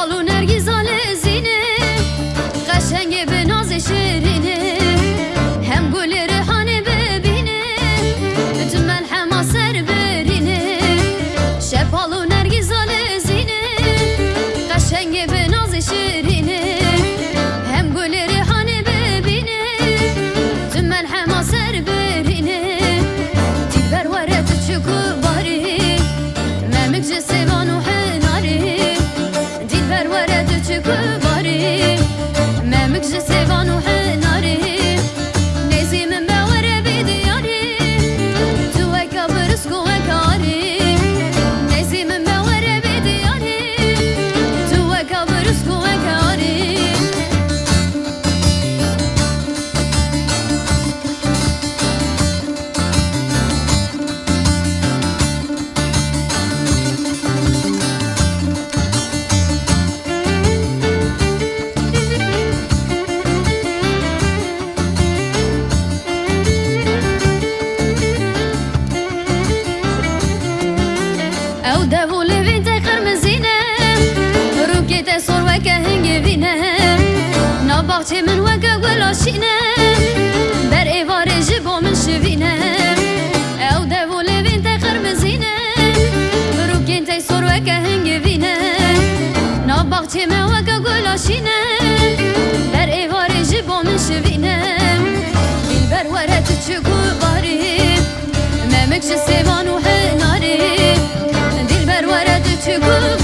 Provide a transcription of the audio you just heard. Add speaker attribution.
Speaker 1: Balu Nergizan وكا هنجي فينا نبغتي من وكا ولا شينا بر ايفاري جيبو دي البر ورا تتشكو